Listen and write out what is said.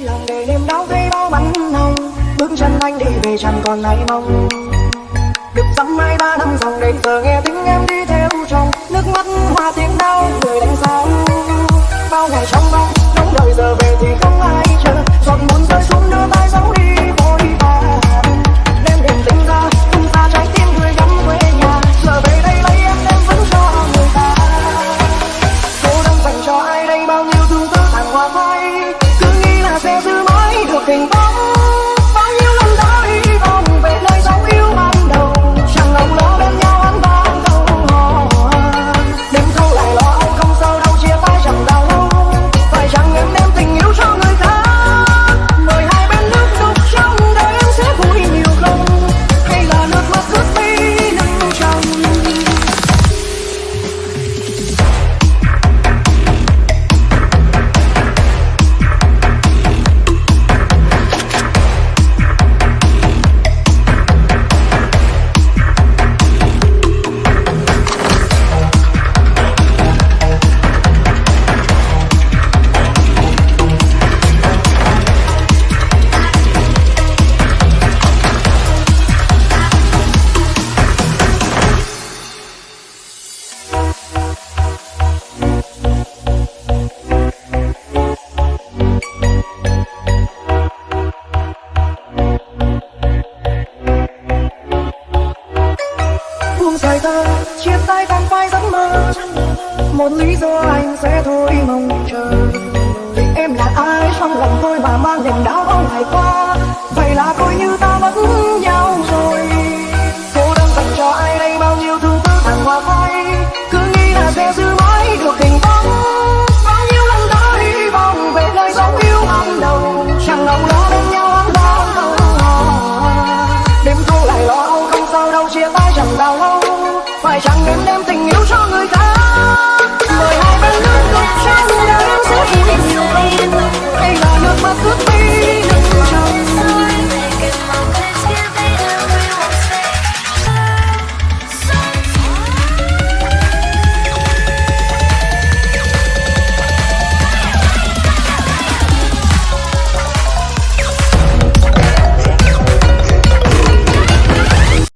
vui lòng để niềm đau thấy bao bắn hồng bước chân anh đi về chẳng còn lại mong được dăm hai ba năm dòng đến giờ nghe tiếng em đi laughing. không xảy ra chia tay vòng vai giấc mơ. Một lý do anh sẽ thôi mong chờ. Vì em là ai, trong lòng tôi mà mang niềm đau bao ngày qua. Vậy là coi như ta mất nhau rồi. Cô đang dành cho ai đây, bao nhiêu thứ tư thẳng hoa phai cứ nghĩ là sẽ giữ mãi được tình bóng bao nhiêu lần đã hy vọng về nơi sống yêu ban đầu. Chẳng ngóng đó bên nhau ấm đau đêm thu lại lo âu, không sao đâu, chia tay chẳng bao lâu rằng em đem tình yêu cho người